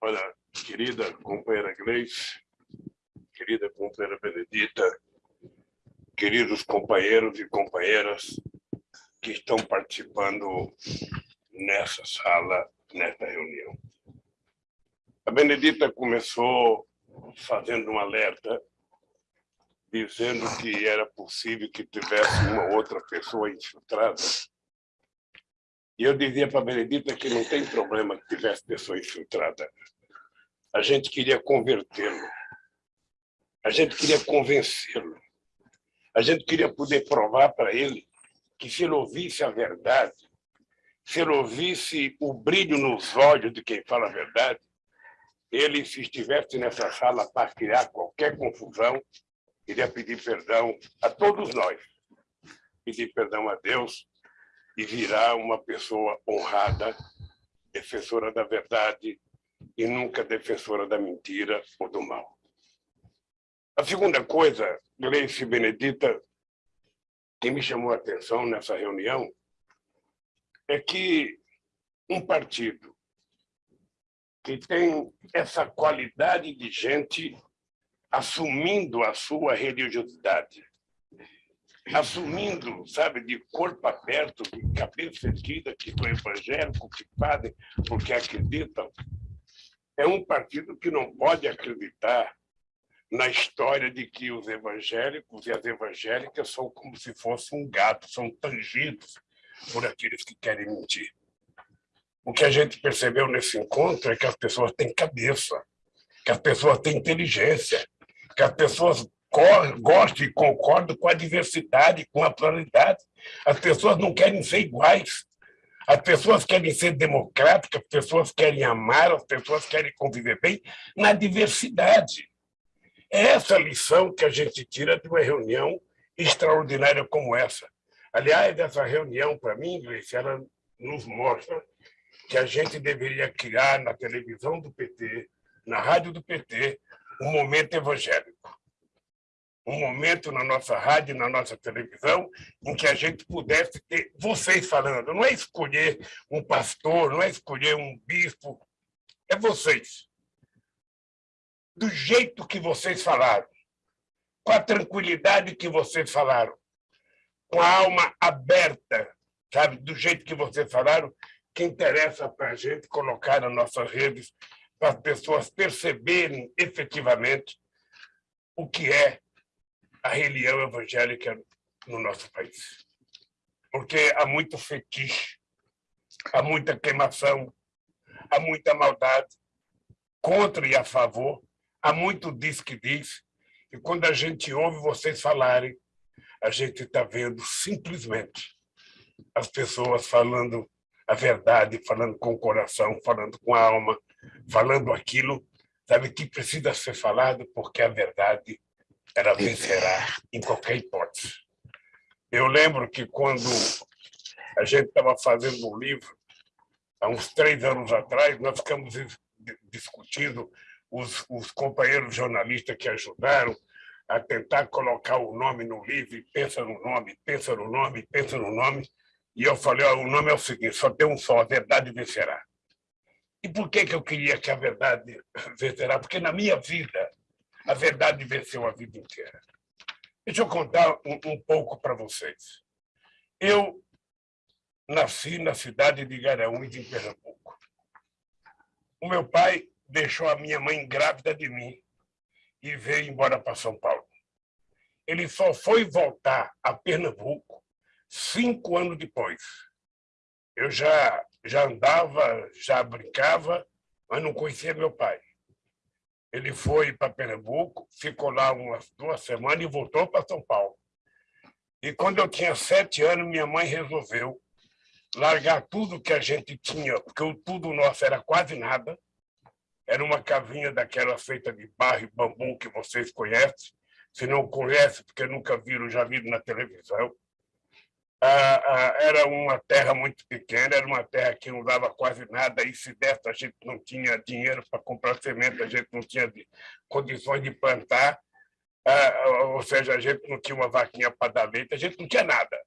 Olha, querida companheira Gleice, querida companheira Benedita, queridos companheiros e companheiras que estão participando nessa sala, nesta reunião. A Benedita começou fazendo um alerta, dizendo que era possível que tivesse uma outra pessoa infiltrada. E eu dizia para a Benedita que não tem problema que tivesse pessoa infiltrada. A gente queria convertê-lo. A gente queria convencê-lo. A gente queria poder provar para ele que se ele ouvisse a verdade, se ele ouvisse o brilho nos olhos de quem fala a verdade, ele, se estivesse nessa sala para criar qualquer confusão, iria pedir perdão a todos nós, pedir perdão a Deus e virar uma pessoa honrada, defensora da verdade e nunca defensora da mentira ou do mal. A segunda coisa, Gleice Benedita, que me chamou a atenção nessa reunião, é que um partido que tem essa qualidade de gente assumindo a sua religiosidade, assumindo, sabe, de corpo aberto, de cabeça erguida, que são evangélicos, que fazem porque acreditam, é um partido que não pode acreditar na história de que os evangélicos e as evangélicas são como se fossem um gato, são tangidos por aqueles que querem mentir. O que a gente percebeu nesse encontro é que as pessoas têm cabeça, que as pessoas têm inteligência, que as pessoas gostam e concordam com a diversidade, com a pluralidade. As pessoas não querem ser iguais. As pessoas querem ser democráticas, as pessoas querem amar, as pessoas querem conviver bem na diversidade. É essa lição que a gente tira de uma reunião extraordinária como essa. Aliás, essa reunião, para mim, Gleice, ela nos mostra que a gente deveria criar na televisão do PT, na rádio do PT, um momento evangélico. Um momento na nossa rádio, na nossa televisão, em que a gente pudesse ter vocês falando. Não é escolher um pastor, não é escolher um bispo, é vocês. Do jeito que vocês falaram, com a tranquilidade que vocês falaram, com a alma aberta, sabe, do jeito que vocês falaram, que interessa para a gente colocar nas nossas redes para as pessoas perceberem efetivamente o que é a religião evangélica no nosso país. Porque há muito fetiche, há muita queimação, há muita maldade, contra e a favor, há muito diz que diz, e quando a gente ouve vocês falarem, a gente está vendo simplesmente as pessoas falando a verdade, falando com o coração, falando com a alma, falando aquilo, sabe, que precisa ser falado, porque a verdade ela vencerá em qualquer hipótese. Eu lembro que quando a gente estava fazendo um livro, há uns três anos atrás, nós ficamos discutindo os, os companheiros jornalistas que ajudaram a tentar colocar o nome no livro, pensa no nome, pensa no nome, pensa no nome, e eu falei, o nome é o seguinte, só tem um só, a verdade vencerá. E por que, que eu queria que a verdade vencerá? Porque na minha vida, a verdade venceu a vida inteira. Deixa eu contar um, um pouco para vocês. Eu nasci na cidade de Garanhuns, em Pernambuco. O meu pai deixou a minha mãe grávida de mim e veio embora para São Paulo. Ele só foi voltar a Pernambuco cinco anos depois. Eu já, já andava, já brincava, mas não conhecia meu pai. Ele foi para Pernambuco, ficou lá umas duas semanas e voltou para São Paulo. E quando eu tinha sete anos, minha mãe resolveu largar tudo que a gente tinha, porque o tudo nosso era quase nada. Era uma casinha daquela feita de barro e bambu que vocês conhecem. Se não conhecem, porque nunca viram, já viram na televisão era uma terra muito pequena, era uma terra que não dava quase nada, e se desse a gente não tinha dinheiro para comprar semente, a gente não tinha condições de plantar, ou seja, a gente não tinha uma vaquinha para dar leite, a gente não tinha nada.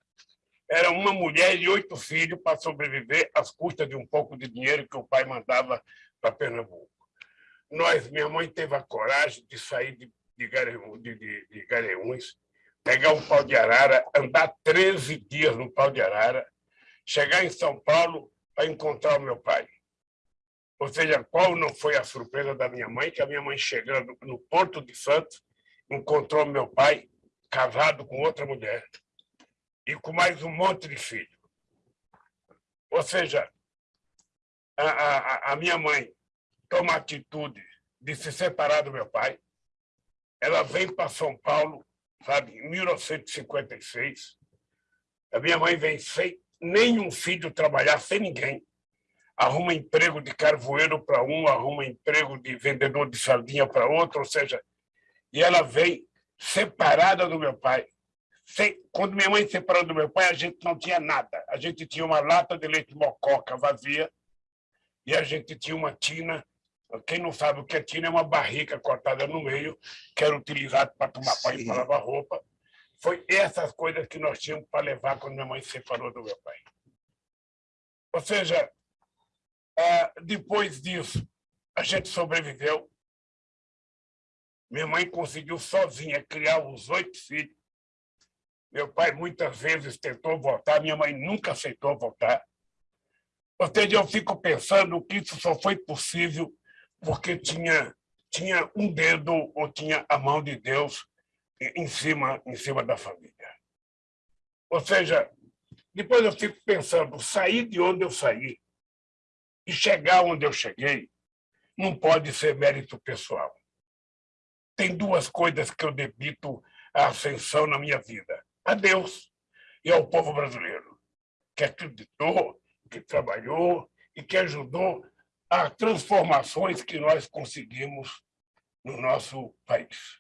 Era uma mulher e oito filhos para sobreviver às custas de um pouco de dinheiro que o pai mandava para Pernambuco. nós, minha mãe teve a coragem de sair de, de, de, de, de pegar um pau de arara, andar 13 dias no pau de arara, chegar em São Paulo para encontrar o meu pai. Ou seja, qual não foi a surpresa da minha mãe, que a minha mãe chegando no Porto de Santos, encontrou meu pai casado com outra mulher e com mais um monte de filhos. Ou seja, a, a, a minha mãe toma a atitude de se separar do meu pai, ela vem para São Paulo, sabe, em 1956. A minha mãe vem sem nenhum filho trabalhar, sem ninguém arruma emprego de carvoeiro para um, arruma emprego de vendedor de sardinha para outro, ou seja, e ela vem separada do meu pai. Quando minha mãe se separou do meu pai, a gente não tinha nada. A gente tinha uma lata de leite mococa vazia e a gente tinha uma tina. Quem não sabe o que é tina, é uma barrica cortada no meio, que era utilizada para tomar banho e para lavar roupa. Foi essas coisas que nós tínhamos para levar quando minha mãe se separou do meu pai. Ou seja, ah, depois disso, a gente sobreviveu. Minha mãe conseguiu sozinha criar os oito filhos. Meu pai muitas vezes tentou voltar, minha mãe nunca aceitou voltar. Ou seja, eu fico pensando que isso só foi possível porque tinha, tinha um dedo ou tinha a mão de Deus em cima, em cima da família. Ou seja, depois eu fico pensando, sair de onde eu saí, e chegar onde eu cheguei não pode ser mérito pessoal. Tem duas coisas que eu debito a ascensão na minha vida. A Deus e ao povo brasileiro, que acreditou, que trabalhou e que ajudou as transformações que nós conseguimos no nosso país.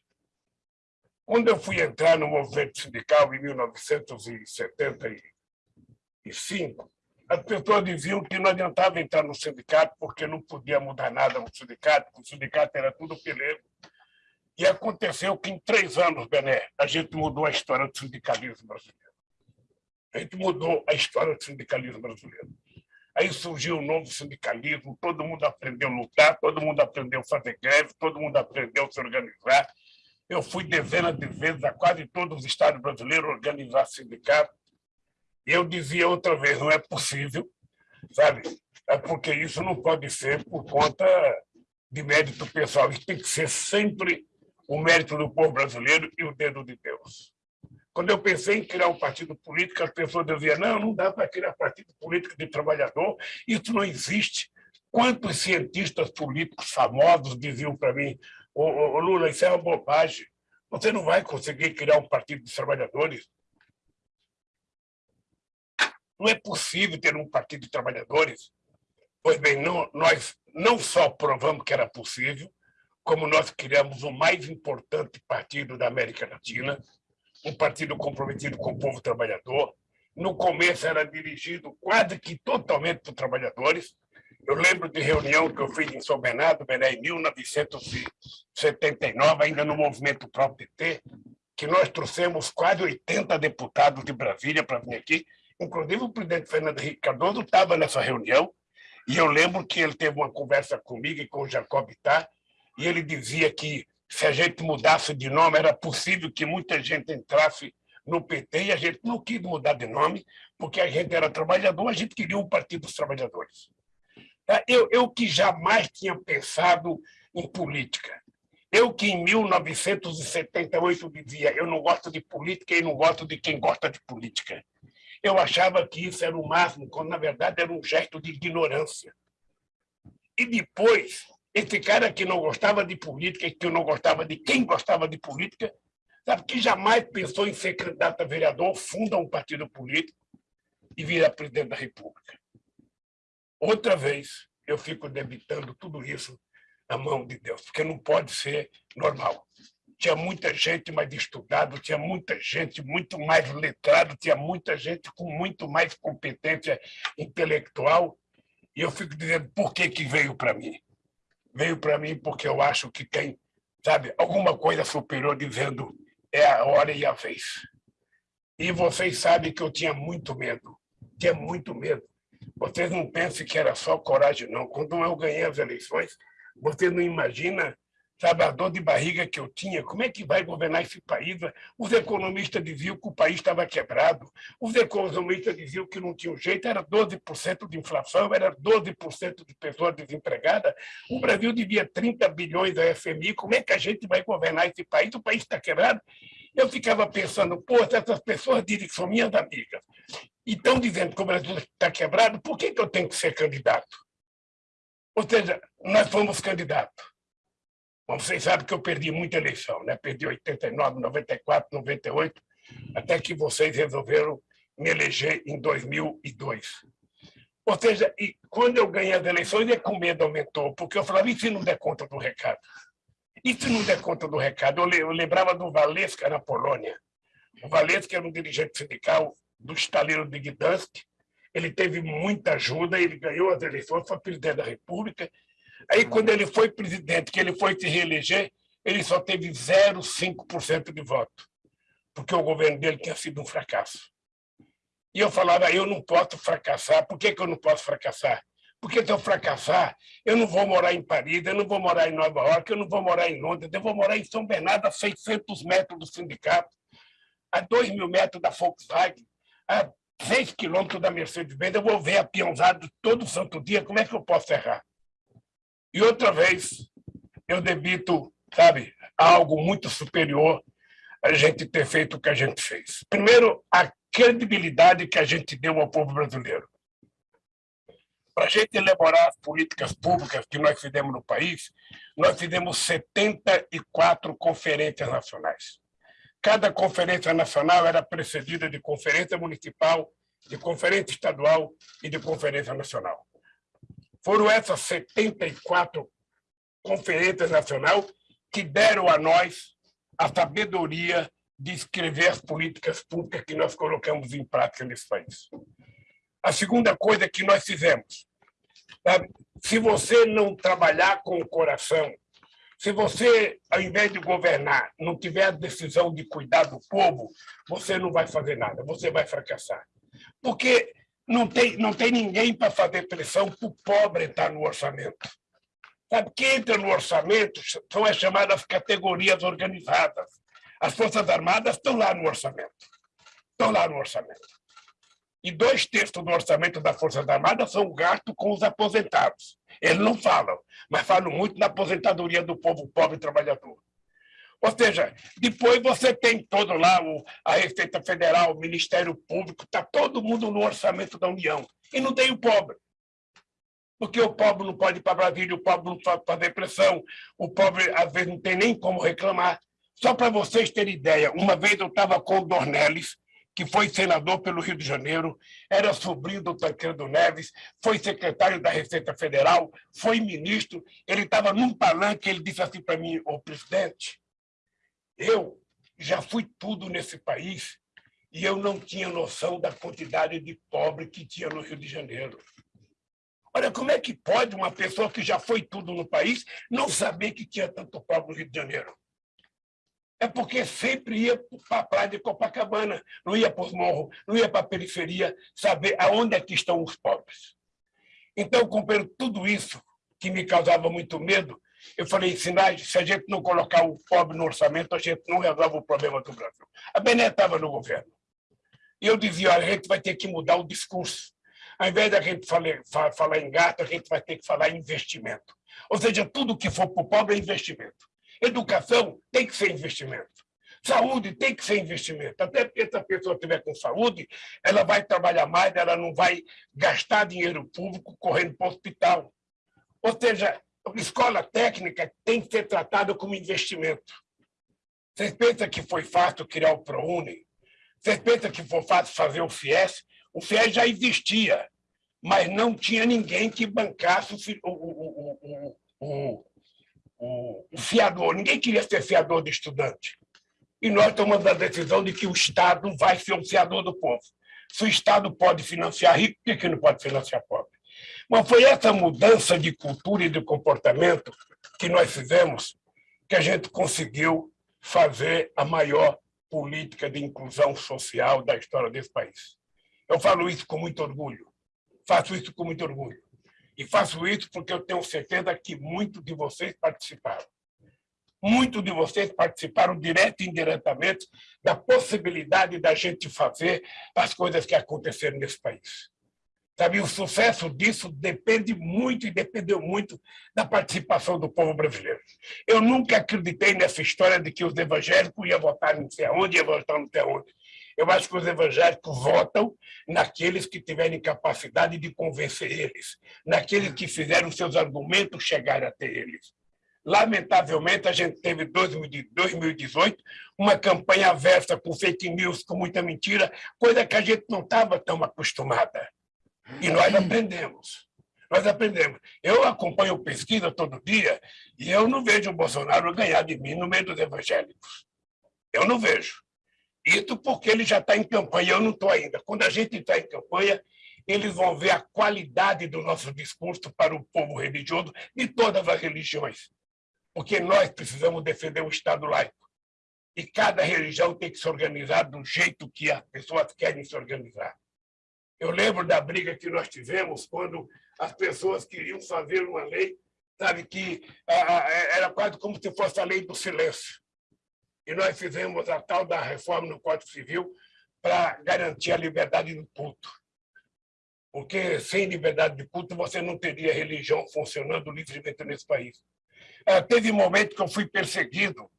Quando eu fui entrar no movimento sindical em 1975, as pessoas diziam que não adiantava entrar no sindicato porque não podia mudar nada no sindicato, o sindicato era tudo pelego. E aconteceu que em três anos, Bené, a gente mudou a história do sindicalismo brasileiro. A gente mudou a história do sindicalismo brasileiro. Aí surgiu um novo sindicalismo, todo mundo aprendeu a lutar, todo mundo aprendeu a fazer greve, todo mundo aprendeu a se organizar. Eu fui dezenas de vezes a quase todos os estados brasileiros organizar sindicatos eu dizia outra vez, não é possível, sabe? É porque isso não pode ser por conta de mérito pessoal. Isso tem que ser sempre o mérito do povo brasileiro e o dedo de Deus. Quando eu pensei em criar um partido político, as pessoas diziam, não, não dá para criar partido político de trabalhador, isso não existe. Quantos cientistas políticos famosos diziam para mim, ô, ô, Lula, isso é uma bobagem, você não vai conseguir criar um partido de trabalhadores. Não é possível ter um partido de trabalhadores. Pois bem, não, nós não só provamos que era possível, como nós criamos o mais importante partido da América Latina, um partido comprometido com o povo trabalhador. No começo era dirigido quase que totalmente por trabalhadores. Eu lembro de reunião que eu fiz em São Bernardo, em 1979, ainda no movimento próprio PT, que nós trouxemos quase 80 deputados de Brasília para vir aqui Inclusive, o presidente Fernando Henrique Cardoso estava nessa reunião, e eu lembro que ele teve uma conversa comigo e com o Jacob Tá, e ele dizia que se a gente mudasse de nome, era possível que muita gente entrasse no PT, e a gente não quis mudar de nome, porque a gente era trabalhador, a gente queria um partido dos trabalhadores. Tá? Eu, eu que jamais tinha pensado em política, eu que em 1978 dizia eu não gosto de política e não gosto de quem gosta de política. Eu achava que isso era o máximo, quando na verdade era um gesto de ignorância. E depois, esse cara que não gostava de política, que não gostava de quem gostava de política, sabe, que jamais pensou em ser candidato a vereador, funda um partido político e vira presidente da República. Outra vez, eu fico debitando tudo isso na mão de Deus, porque não pode ser normal tinha muita gente mais estudada, tinha muita gente muito mais letrada, tinha muita gente com muito mais competência intelectual. E eu fico dizendo, por que, que veio para mim? Veio para mim porque eu acho que tem, sabe, alguma coisa superior dizendo é a hora e a vez. E vocês sabem que eu tinha muito medo, tinha muito medo. Vocês não pensem que era só coragem, não. Quando eu ganhei as eleições, Você não imagina sabe, a dor de barriga que eu tinha, como é que vai governar esse país? Os economistas diziam que o país estava quebrado, os economistas diziam que não tinha jeito, era 12% de inflação, era 12% de pessoas desempregadas, o Brasil devia 30 bilhões a FMI, como é que a gente vai governar esse país? O país está quebrado. Eu ficava pensando, pô, se essas pessoas dizem que são minhas amigas e estão dizendo que o Brasil está quebrado, por que, que eu tenho que ser candidato? Ou seja, nós fomos candidatos Bom, vocês sabem que eu perdi muita eleição, né? Perdi 89, 94, 98, até que vocês resolveram me eleger em 2002. Ou seja, e quando eu ganhei as eleições, é que o medo aumentou, porque eu falava, e se não der conta do recado? E se não der conta do recado? Eu lembrava do Valesca na Polônia. O Valesca era um dirigente sindical do estaleiro de Gdansk, ele teve muita ajuda, ele ganhou as eleições, foi presidente da República, Aí, quando ele foi presidente, que ele foi se reeleger, ele só teve 0,5% de voto, porque o governo dele tinha sido um fracasso. E eu falava, eu não posso fracassar. Por que, que eu não posso fracassar? Porque se eu fracassar, eu não vou morar em Paris, eu não vou morar em Nova York, eu não vou morar em Londres, eu vou morar em São Bernardo, a 600 metros do sindicato, a 2 mil metros da Volkswagen, a 6 quilômetros da Mercedes-Benz, eu vou ver a peãozada todo santo dia, como é que eu posso errar? E outra vez, eu debito, sabe, algo muito superior a gente ter feito o que a gente fez. Primeiro, a credibilidade que a gente deu ao povo brasileiro. Para a gente elaborar as políticas públicas que nós fizemos no país, nós fizemos 74 conferências nacionais. Cada conferência nacional era precedida de conferência municipal, de conferência estadual e de conferência nacional. Foram essas 74 conferências nacionais que deram a nós a sabedoria de escrever as políticas públicas que nós colocamos em prática nesse país. A segunda coisa que nós fizemos, sabe? se você não trabalhar com o coração, se você, ao invés de governar, não tiver a decisão de cuidar do povo, você não vai fazer nada, você vai fracassar. Porque não tem, não tem ninguém para fazer pressão para o pobre entrar no orçamento. Sabe, quem entra no orçamento são as chamadas categorias organizadas. As Forças Armadas estão lá no orçamento. Estão lá no orçamento. E dois terços do orçamento das Forças Armadas são gasto com os aposentados. Eles não falam, mas falam muito na aposentadoria do povo pobre trabalhador. Ou seja, depois você tem todo lá o, a Receita Federal, o Ministério Público, está todo mundo no orçamento da União. E não tem o pobre. Porque o pobre não pode ir para Brasília, o pobre não pode fazer pressão, o pobre, às vezes, não tem nem como reclamar. Só para vocês terem ideia, uma vez eu estava com o Dornelles, que foi senador pelo Rio de Janeiro, era sobrinho do Tancredo Neves, foi secretário da Receita Federal, foi ministro, ele estava num palanque, ele disse assim para mim, ô presidente, eu já fui tudo nesse país e eu não tinha noção da quantidade de pobre que tinha no Rio de Janeiro. Olha, como é que pode uma pessoa que já foi tudo no país não saber que tinha tanto pobre no Rio de Janeiro? É porque sempre ia para a praia de Copacabana, não ia para os morros, não ia para a periferia, saber aonde é que estão os pobres. Então, compreendo tudo isso, que me causava muito medo, eu falei, Sinais, se a gente não colocar o pobre no orçamento, a gente não resolve o problema do Brasil. A Bené estava no governo. E eu dizia, a gente vai ter que mudar o discurso. Ao invés da gente falar, falar em gato, a gente vai ter que falar em investimento. Ou seja, tudo que for para o pobre é investimento. Educação tem que ser investimento. Saúde tem que ser investimento. Até porque se a pessoa estiver com saúde, ela vai trabalhar mais, ela não vai gastar dinheiro público correndo para o hospital. Ou seja, escola técnica tem que ser tratada como investimento. Vocês pensam que foi fácil criar o ProUni? Vocês pensam que foi fácil fazer o FIES? O FIES já existia, mas não tinha ninguém que bancasse o, o, o, o, fiador. Ninguém queria ser fiador de estudante. E nós tomamos a decisão de que o Estado vai ser o fiador do povo. Se o Estado pode financiar rico, por que não pode financiar pobre? Mas foi essa mudança de cultura e de comportamento que nós fizemos que a gente conseguiu fazer a maior política de inclusão social da história desse país. Eu falo isso com muito orgulho, faço isso com muito orgulho. E faço isso porque eu tenho certeza que muitos de vocês participaram. Muitos de vocês participaram direto e indiretamente da possibilidade da gente fazer as coisas que aconteceram nesse país. Sabe, o sucesso disso depende muito e dependeu muito da participação do povo brasileiro. Eu nunca acreditei nessa história de que os evangélicos iam votar não sei aonde, iam votar não sei aonde. Eu acho que os evangélicos votam naqueles que tiverem capacidade de convencer eles, naqueles que fizeram seus argumentos chegarem até eles. Lamentavelmente, a gente teve em 2018 uma campanha aversa com fake news, com muita mentira, coisa que a gente não estava tão acostumada. E nós aprendemos. Nós aprendemos. Eu acompanho pesquisa todo dia e eu não vejo o Bolsonaro ganhar de mim no meio dos evangélicos. Eu não vejo. Isso porque ele já está em campanha, eu não estou ainda. Quando a gente está em campanha, eles vão ver a qualidade do nosso discurso para o povo religioso de todas as religiões. Porque nós precisamos defender o Estado laico. E cada religião tem que se organizar do jeito que as pessoas querem se organizar. Eu lembro da briga que nós tivemos quando as pessoas queriam fazer uma lei, sabe, que era quase como se fosse a lei do silêncio. E nós fizemos a tal da reforma no Código Civil para garantir a liberdade do culto. Porque sem liberdade de culto você não teria religião funcionando livremente nesse país. Ah, teve momento que eu fui perseguido.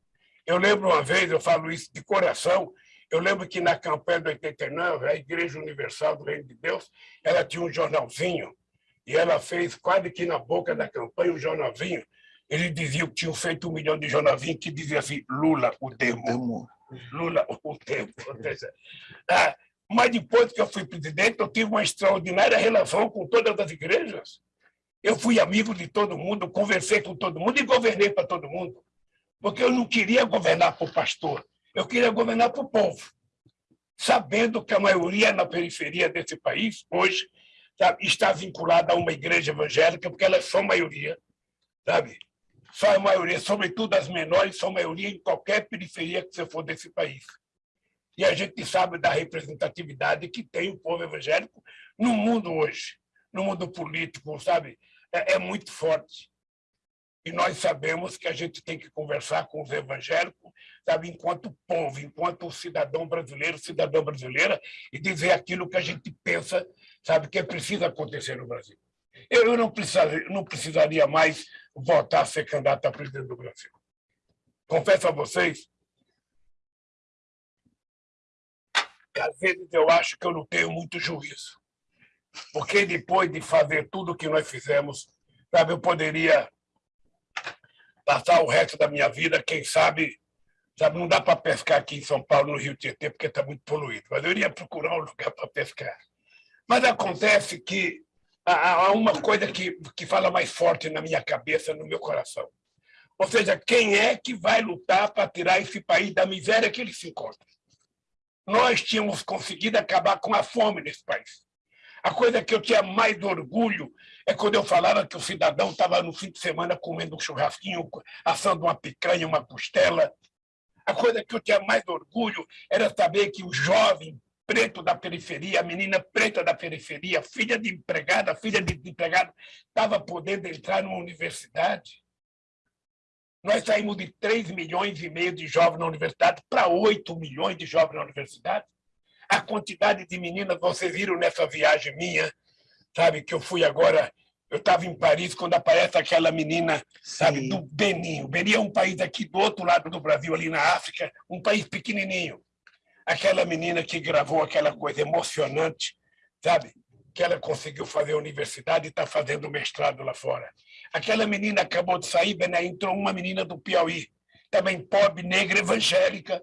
Eu lembro uma vez, eu falo isso de coração, eu lembro que na campanha de 89, a Igreja Universal do Reino de Deus, ela tinha um jornalzinho, e ela fez quase que na boca da campanha um jornalzinho. Ele dizia que tinham feito um milhão de jornalzinhos que dizia assim, Lula, o demo. Lula, o demo. Ah, mas depois que eu fui presidente, eu tive uma extraordinária relação com todas as igrejas. Eu fui amigo de todo mundo, conversei com todo mundo e governei para todo mundo. Porque eu não queria governar para o pastor, eu queria governar para o povo, sabendo que a maioria na periferia desse país, hoje, sabe, está vinculada a uma igreja evangélica, porque elas são maioria, sabe? São a maioria, sobretudo as menores, são maioria em qualquer periferia que você for desse país. E a gente sabe da representatividade que tem o povo evangélico no mundo hoje, no mundo político, sabe? É, é muito forte. E nós sabemos que a gente tem que conversar com os evangélicos, sabe, enquanto povo, enquanto cidadão brasileiro, cidadã brasileira, e dizer aquilo que a gente pensa, sabe, que preciso acontecer no Brasil. Eu não precisaria, não precisaria mais votar ser candidato a presidente do Brasil. Confesso a vocês às vezes eu acho que eu não tenho muito juízo. Porque depois de fazer tudo o que nós fizemos, sabe, eu poderia passar o resto da minha vida, quem sabe, não dá para pescar aqui em São Paulo, no Rio Tietê, porque está muito poluído, mas eu iria procurar um lugar para pescar. Mas acontece que há uma coisa que, que fala mais forte na minha cabeça, no meu coração. Ou seja, quem é que vai lutar para tirar esse país da miséria que ele se encontra? Nós tínhamos conseguido acabar com a fome nesse país. A coisa que eu tinha mais orgulho é quando eu falava que o cidadão estava no fim de semana comendo um churrasquinho, assando uma picanha, uma costela. A coisa que eu tinha mais orgulho era saber que o jovem preto da periferia, a menina preta da periferia, filha de empregada, filha de empregado, estava podendo entrar numa universidade. Nós saímos de 3 milhões e meio de jovens na universidade para 8 milhões de jovens na universidade a quantidade de meninas vocês viram nessa viagem minha, sabe, que eu fui agora, eu estava em Paris quando aparece aquela menina, sabe, Sim. do Benin. O Benin é um país aqui do outro lado do Brasil, ali na África, um país pequenininho. Aquela menina que gravou aquela coisa emocionante, sabe, que ela conseguiu fazer a universidade e está fazendo mestrado lá fora. Aquela menina acabou de sair, né, entrou uma menina do Piauí, também pobre, negra, evangélica,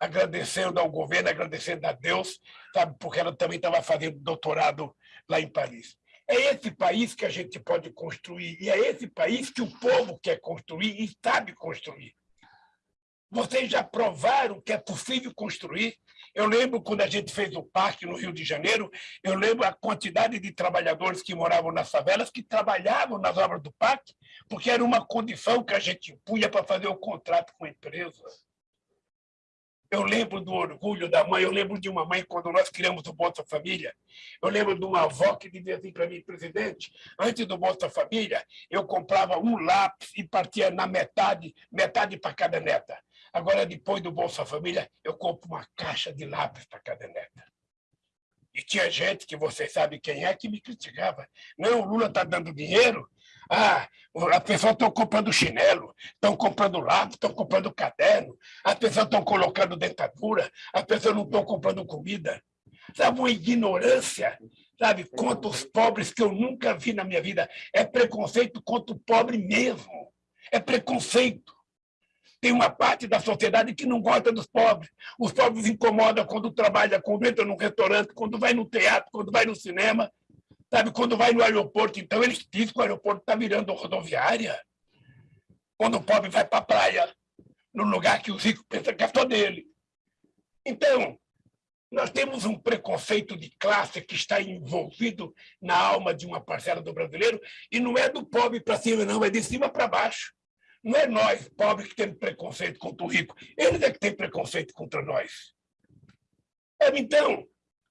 agradecendo ao governo, agradecendo a Deus, sabe, porque ela também estava fazendo doutorado lá em Paris. É esse país que a gente pode construir, e é esse país que o povo quer construir e sabe construir. Vocês já provaram que é possível construir? Eu lembro quando a gente fez o parque no Rio de Janeiro, eu lembro a quantidade de trabalhadores que moravam nas favelas, que trabalhavam nas obras do parque, porque era uma condição que a gente punha para fazer o contrato com a empresa. Eu lembro do orgulho da mãe, eu lembro de uma mãe quando nós criamos o Bolsa Família. Eu lembro de uma avó que dizia assim para mim, presidente, antes do Bolsa Família, eu comprava um lápis e partia na metade, metade para cada neta. Agora, depois do Bolsa Família, eu compro uma caixa de lápis para cada neta. E tinha gente, que você sabe quem é, que me criticava. Não, o Lula está dando dinheiro, ah, as pessoas estão comprando chinelo, estão comprando lápis, estão comprando caderno, as pessoas estão colocando dentadura, as pessoas não estão comprando comida. Sabe, uma ignorância, sabe, contra os pobres que eu nunca vi na minha vida. É preconceito contra o pobre mesmo. É preconceito. Tem uma parte da sociedade que não gosta dos pobres. Os pobres incomodam quando trabalha, quando entra num restaurante, quando vai no teatro, quando vai no cinema. Sabe, quando vai no aeroporto, então eles dizem que o aeroporto está virando rodoviária. Quando o pobre vai para a praia, no lugar que os ricos pensam que é só dele. Então, nós temos um preconceito de classe que está envolvido na alma de uma parcela do brasileiro, e não é do pobre para cima, não, é de cima para baixo. Não é nós, pobres, que temos preconceito contra o rico. Eles é que têm preconceito contra nós. Então,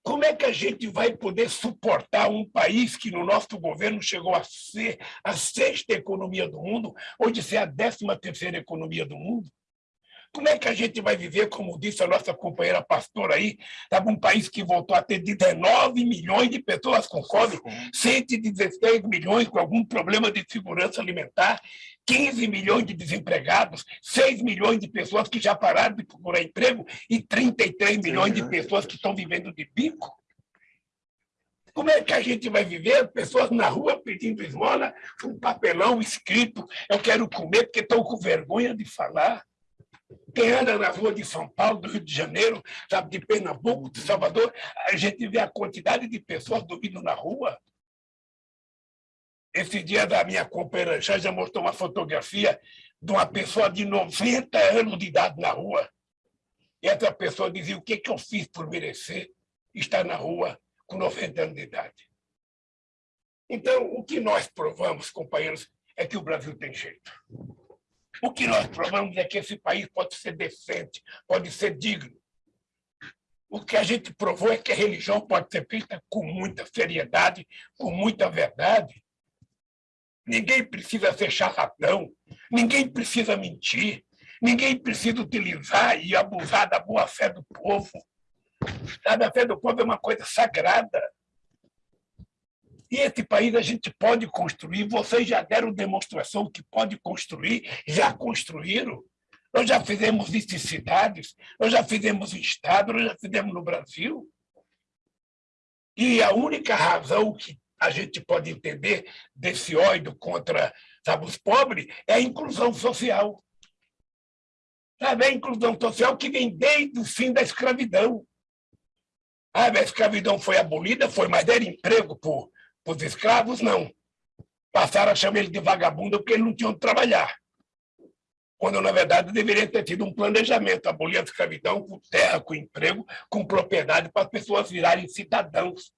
como é que a gente vai poder suportar um país que no nosso governo chegou a ser a sexta economia do mundo, ou de ser a décima terceira economia do mundo? Como é que a gente vai viver, como disse a nossa companheira pastora aí, sabe, um país que voltou a ter 19 milhões de pessoas com fome, 116 milhões com algum problema de segurança alimentar, 15 milhões de desempregados, 6 milhões de pessoas que já pararam de procurar emprego e 33 milhões de pessoas que estão vivendo de bico? Como é que a gente vai viver? Pessoas na rua pedindo esmola, um papelão escrito, eu quero comer porque estou com vergonha de falar. Quem anda na rua de São Paulo, do Rio de Janeiro, sabe, de Pernambuco, de Salvador, a gente vê a quantidade de pessoas dormindo na rua. Esse dia da minha companheira já, já mostrou uma fotografia de uma pessoa de 90 anos de idade na rua. E essa pessoa dizia, o que, que eu fiz por merecer estar na rua com 90 anos de idade? Então, o que nós provamos, companheiros, é que o Brasil tem jeito. O que nós provamos é que esse país pode ser decente, pode ser digno. O que a gente provou é que a religião pode ser feita com muita seriedade, com muita verdade. Ninguém precisa ser charlatão, ninguém precisa mentir, ninguém precisa utilizar e abusar da boa-fé do povo. A fé do povo é uma coisa sagrada. E esse país a gente pode construir, vocês já deram demonstração que pode construir, já construíram. Nós já fizemos isso em cidades, nós já fizemos em Estado, nós já fizemos no Brasil. E a única razão que a gente pode entender desse ódio contra sabe, os pobres é a inclusão social. Sabe, a inclusão social que vem desde o fim da escravidão. A escravidão foi abolida, foi, mas era emprego por os escravos, não. Passaram a chamar ele de vagabundo porque ele não tinha onde trabalhar. Quando, na verdade, deveria ter tido um planejamento, abolir a escravidão com terra, com emprego, com propriedade, para as pessoas virarem cidadãos.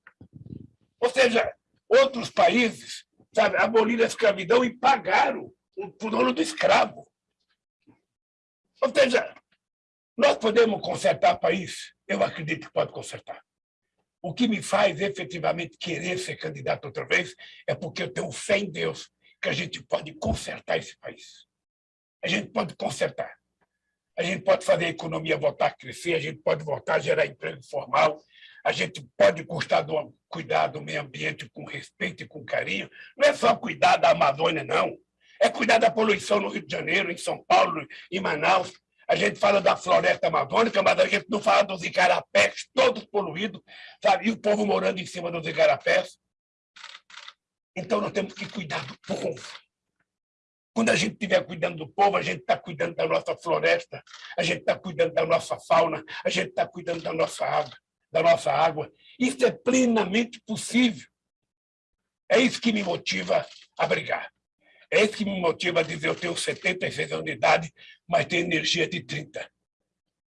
Ou seja, outros países sabe, aboliram a escravidão e pagaram o dono do escravo. Ou seja, nós podemos consertar o país? Eu acredito que pode consertar. O que me faz efetivamente querer ser candidato outra vez é porque eu tenho fé em Deus que a gente pode consertar esse país. A gente pode consertar. A gente pode fazer a economia voltar a crescer, a gente pode voltar a gerar emprego formal, a gente pode cuidar do, cuidar do meio ambiente com respeito e com carinho. Não é só cuidar da Amazônia, não. É cuidar da poluição no Rio de Janeiro, em São Paulo, em Manaus, a gente fala da floresta amazônica, mas a gente não fala dos igarapés, todos poluídos, sabe? E o povo morando em cima dos igarapés. Então, nós temos que cuidar do povo. Quando a gente estiver cuidando do povo, a gente está cuidando da nossa floresta, a gente está cuidando da nossa fauna, a gente está cuidando da nossa água, da nossa água. Isso é plenamente possível. É isso que me motiva a brigar. É isso que me motiva a dizer eu tenho 76 anos de idade, mas tenho energia de 30.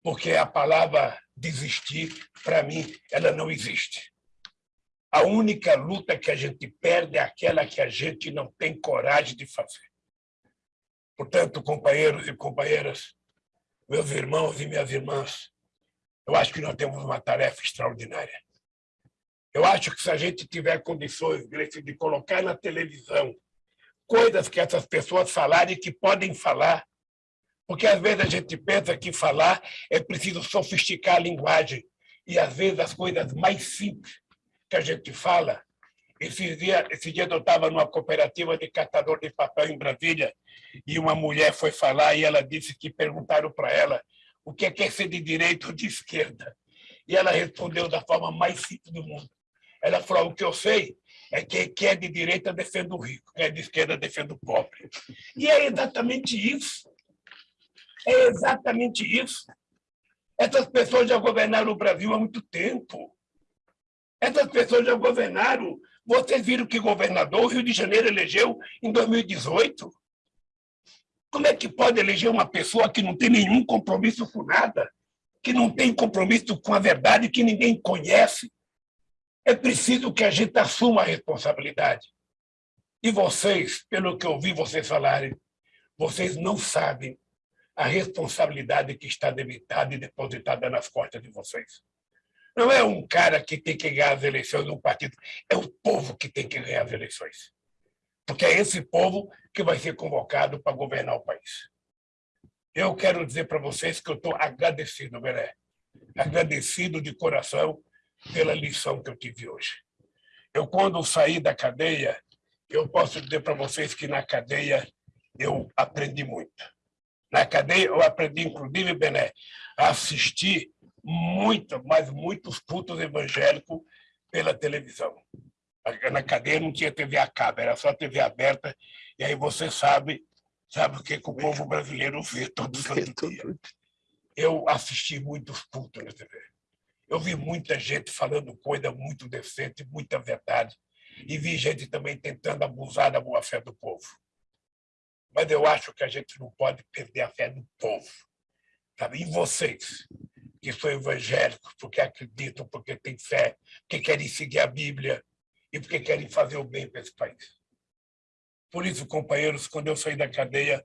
Porque a palavra desistir, para mim, ela não existe. A única luta que a gente perde é aquela que a gente não tem coragem de fazer. Portanto, companheiros e companheiras, meus irmãos e minhas irmãs, eu acho que nós temos uma tarefa extraordinária. Eu acho que se a gente tiver condições, de colocar na televisão coisas que essas pessoas falarem que podem falar, porque às vezes a gente pensa que falar é preciso sofisticar a linguagem, e às vezes as coisas mais simples que a gente fala. Esse dia, esse dia eu estava numa cooperativa de catador de papel em Brasília, e uma mulher foi falar e ela disse que perguntaram para ela o que é ser de direita ou de esquerda. E ela respondeu da forma mais simples do mundo. Ela falou, o que eu sei é que quem é de direita defende o rico, quem é de esquerda defende o pobre. E é exatamente isso. É exatamente isso. Essas pessoas já governaram o Brasil há muito tempo. Essas pessoas já governaram. Vocês viram que governador o Rio de Janeiro elegeu em 2018. Como é que pode eleger uma pessoa que não tem nenhum compromisso com nada, que não tem compromisso com a verdade, que ninguém conhece? É preciso que a gente assuma a responsabilidade. E vocês, pelo que eu ouvi vocês falarem, vocês não sabem a responsabilidade que está debitada e depositada nas costas de vocês. Não é um cara que tem que ganhar as eleições de um partido, é o povo que tem que ganhar as eleições. Porque é esse povo que vai ser convocado para governar o país. Eu quero dizer para vocês que eu estou agradecido, Belé, agradecido de coração pela lição que eu tive hoje. Eu, quando saí da cadeia, eu posso dizer para vocês que na cadeia eu aprendi muito. Na cadeia eu aprendi, inclusive, Bené, a assistir muito, mas muitos cultos evangélicos pela televisão. Na cadeia não tinha TV a cabo, era só TV aberta, e aí você sabe, sabe o que, que o povo brasileiro vê todo santo dia. Eu assisti muitos cultos na TV. Eu vi muita gente falando coisa muito decente, muita verdade, e vi gente também tentando abusar da boa-fé do povo. Mas eu acho que a gente não pode perder a fé do povo. Sabe? E vocês, que são evangélicos, porque acreditam, porque têm fé, porque querem seguir a Bíblia e porque querem fazer o bem para esse país. Por isso, companheiros, quando eu saí da cadeia,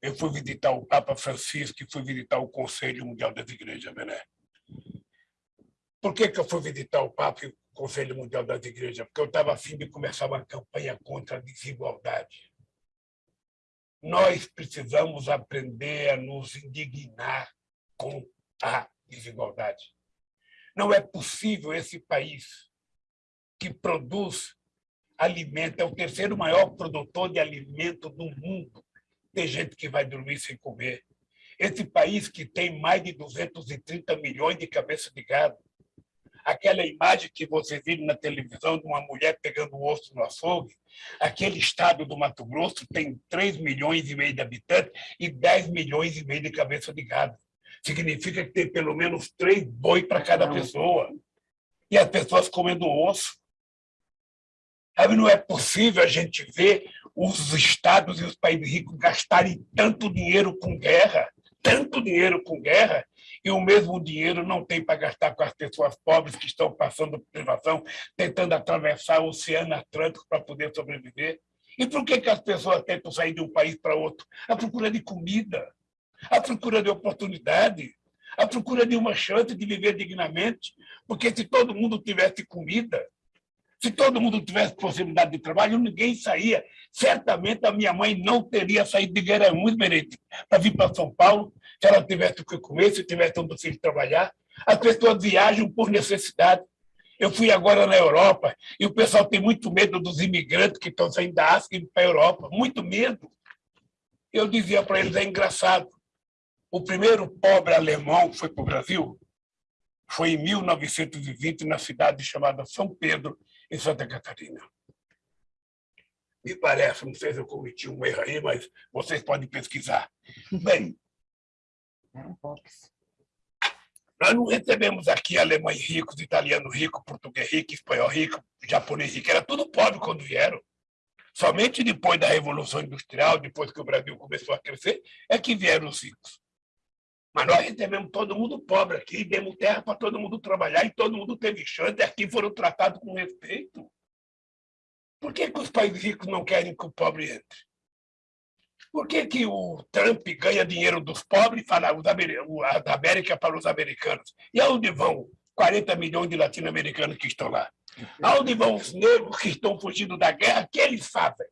eu fui visitar o Papa Francisco e fui visitar o Conselho Mundial das Igrejas, né? Por que, que eu fui visitar o Papa e o Conselho Mundial das Igrejas? Porque eu estava afim de começar uma campanha contra a desigualdade. Nós precisamos aprender a nos indignar com a desigualdade. Não é possível esse país que produz alimento, é o terceiro maior produtor de alimento do mundo, ter gente que vai dormir sem comer. Esse país que tem mais de 230 milhões de cabeças de gado, aquela imagem que vocês viram na televisão de uma mulher pegando o osso no açougue, aquele estado do Mato Grosso tem 3 milhões e meio de habitantes e 10 milhões e meio de cabeça de gado. Significa que tem pelo menos três boi para cada pessoa. E as pessoas comendo osso. Sabe, não é possível a gente ver os estados e os países ricos gastarem tanto dinheiro com guerra, tanto dinheiro com guerra, e o mesmo dinheiro não tem para gastar com as pessoas pobres que estão passando privação, tentando atravessar o Oceano Atlântico para poder sobreviver. E por que, que as pessoas tentam sair de um país para outro? A procura de comida, a procura de oportunidade, a procura de uma chance de viver dignamente, porque se todo mundo tivesse comida, se todo mundo tivesse possibilidade de trabalho, ninguém saía. Certamente a minha mãe não teria saído de Guerremus, Merete, para vir para São Paulo, se ela tivesse o que comer, se tivesse onde filho trabalhar. As pessoas viajam por necessidade. Eu fui agora na Europa e o pessoal tem muito medo dos imigrantes que estão saindo da África e para a Europa, muito medo. Eu dizia para eles, é engraçado, o primeiro pobre alemão que foi para o Brasil foi em 1920, na cidade chamada São Pedro, em Santa Catarina. Me parece, não sei se eu cometi um erro aí, mas vocês podem pesquisar. Bem, nós não recebemos aqui alemães ricos, italianos ricos, português rico, espanhol rico, japonês rico, era tudo pobre quando vieram. Somente depois da Revolução Industrial, depois que o Brasil começou a crescer, é que vieram os ricos. Mas nós recebemos todo mundo pobre aqui, demos terra para todo mundo trabalhar e todo mundo teve chance, aqui foram tratados com respeito. Por que, que os países ricos não querem que o pobre entre? Por que, que o Trump ganha dinheiro dos pobres para os da América para os americanos? E aonde vão 40 milhões de latino-americanos que estão lá? Aonde vão os negros que estão fugindo da guerra? O que eles fazem?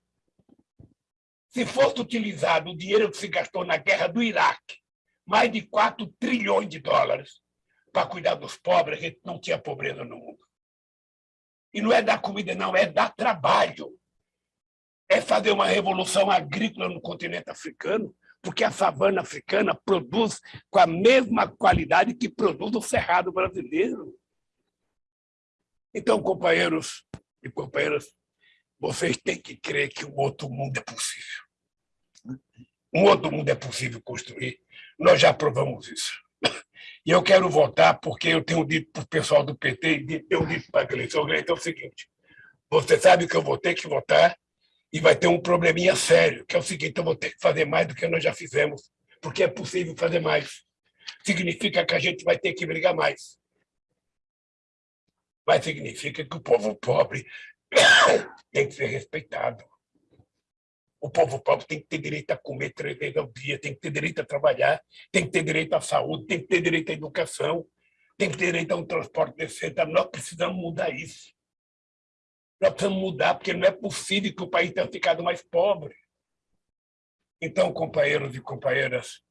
Se fosse utilizado o dinheiro que se gastou na guerra do Iraque, mais de 4 trilhões de dólares, para cuidar dos pobres, a gente não tinha pobreza no mundo. E não é dar comida, não, é dar trabalho é fazer uma revolução agrícola no continente africano, porque a savana africana produz com a mesma qualidade que produz o cerrado brasileiro. Então, companheiros e companheiras, vocês têm que crer que um outro mundo é possível. Um outro mundo é possível construir. Nós já provamos isso. E eu quero votar porque eu tenho dito para o pessoal do PT e tenho dito para a eleição, é o seguinte, você sabe que eu vou ter que votar e vai ter um probleminha sério, que é o seguinte, eu vou ter que fazer mais do que nós já fizemos, porque é possível fazer mais. Significa que a gente vai ter que brigar mais. Mas significa que o povo pobre tem que ser respeitado. O povo pobre tem que ter direito a comer três vezes ao dia, tem que ter direito a trabalhar, tem que ter direito à saúde, tem que ter direito à educação, tem que ter direito a um transporte decente. Nós precisamos mudar isso. Nós precisamos mudar, porque não é possível que o país tenha ficado mais pobre. Então, companheiros e companheiras,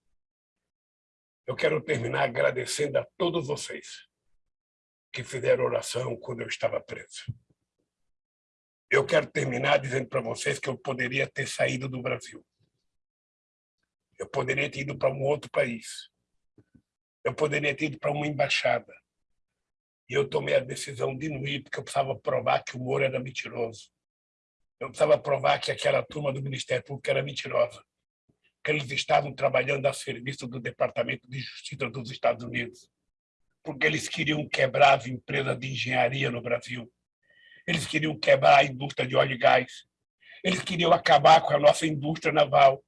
eu quero terminar agradecendo a todos vocês que fizeram oração quando eu estava preso. Eu quero terminar dizendo para vocês que eu poderia ter saído do Brasil. Eu poderia ter ido para um outro país. Eu poderia ter ido para uma embaixada. E eu tomei a decisão de não ir, porque eu precisava provar que o Moro era mentiroso. Eu precisava provar que aquela turma do Ministério Público era mentirosa. Que eles estavam trabalhando a serviço do Departamento de Justiça dos Estados Unidos. Porque eles queriam quebrar as empresas de engenharia no Brasil. Eles queriam quebrar a indústria de óleo e gás. Eles queriam acabar com a nossa indústria naval.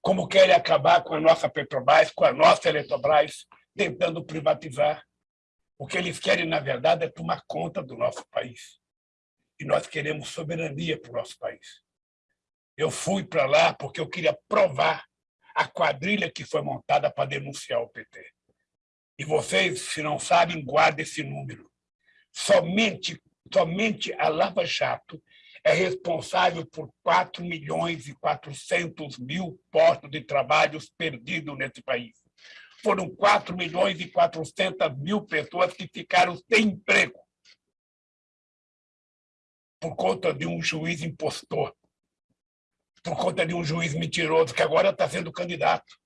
Como querem acabar com a nossa Petrobras, com a nossa Eletrobras, tentando privatizar. O que eles querem, na verdade, é tomar conta do nosso país. E nós queremos soberania para o nosso país. Eu fui para lá porque eu queria provar a quadrilha que foi montada para denunciar o PT. E vocês, se não sabem, guardem esse número. Somente, somente a Lava Jato é responsável por 4 milhões e 400 mil postos de trabalho perdidos nesse país foram 4 milhões e 400 mil pessoas que ficaram sem emprego por conta de um juiz impostor, por conta de um juiz mentiroso que agora está sendo candidato,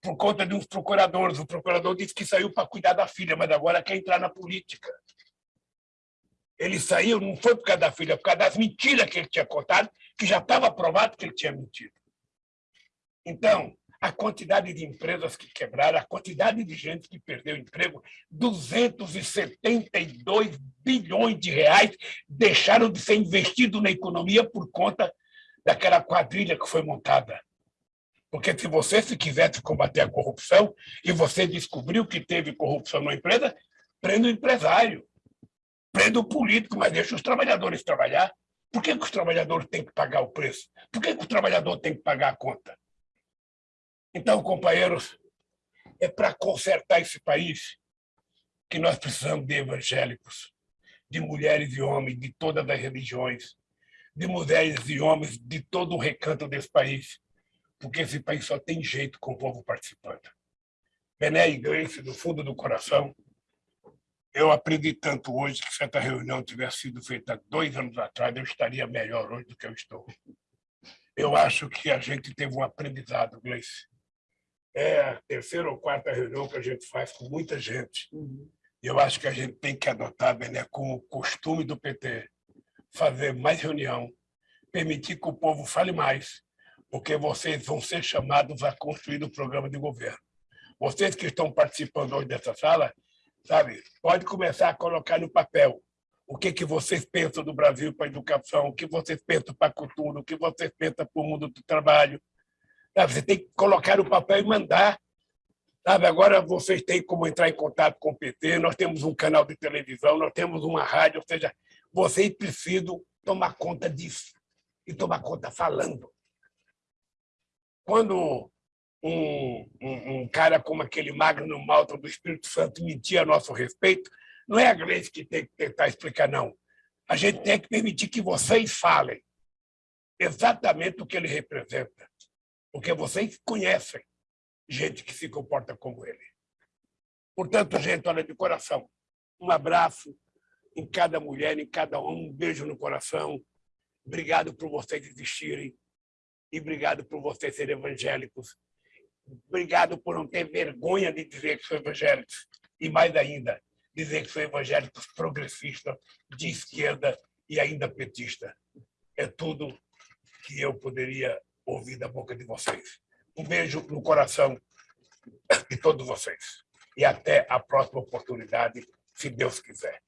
por conta de uns procuradores. O procurador disse que saiu para cuidar da filha, mas agora quer entrar na política. Ele saiu, não foi por causa da filha, por causa das mentiras que ele tinha contado, que já estava provado que ele tinha mentido. Então, a quantidade de empresas que quebraram, a quantidade de gente que perdeu emprego, 272 bilhões de reais deixaram de ser investidos na economia por conta daquela quadrilha que foi montada. Porque se você se quisesse combater a corrupção e você descobriu que teve corrupção na empresa, prenda o empresário, prenda o político, mas deixa os trabalhadores trabalhar. Por que, que os trabalhadores têm que pagar o preço? Por que, que o trabalhador tem que pagar a conta? Então, companheiros, é para consertar esse país que nós precisamos de evangélicos, de mulheres e homens de todas as religiões, de mulheres e homens de todo o recanto desse país, porque esse país só tem jeito com o povo participando. Bené e do fundo do coração, eu aprendi tanto hoje que se essa reunião tivesse sido feita dois anos atrás, eu estaria melhor hoje do que eu estou. Eu acho que a gente teve um aprendizado, Gleice, é a terceira ou quarta reunião que a gente faz com muita gente. Uhum. Eu acho que a gente tem que adotar, Bené, como o costume do PT, fazer mais reunião, permitir que o povo fale mais, porque vocês vão ser chamados a construir o programa de governo. Vocês que estão participando hoje dessa sala, sabe, pode começar a colocar no papel o que, que vocês pensam do Brasil para a educação, o que vocês pensam para a cultura, o que vocês pensam para o mundo do trabalho, Sabe? Você tem que colocar o papel e mandar. Sabe? Agora vocês têm como entrar em contato com o PT, nós temos um canal de televisão, nós temos uma rádio, ou seja, vocês precisam tomar conta disso e tomar conta falando. quando um, um, um, cara como aquele Magno Malta do Espírito Santo mentia a nosso respeito, não é a Gleice que tem que tentar explicar, não. A gente tem que permitir que vocês falem exatamente o que ele representa, porque vocês conhecem gente que se comporta como ele. Portanto, gente, olha, de coração, um abraço em cada mulher, em cada homem, um beijo no coração. Obrigado por vocês existirem e obrigado por vocês serem evangélicos. Obrigado por não ter vergonha de dizer que são evangélicos. E mais ainda, dizer que são evangélicos progressistas, de esquerda e ainda petista. É tudo que eu poderia ouvir da boca de vocês. Um beijo no coração de todos vocês. E até a próxima oportunidade, se Deus quiser.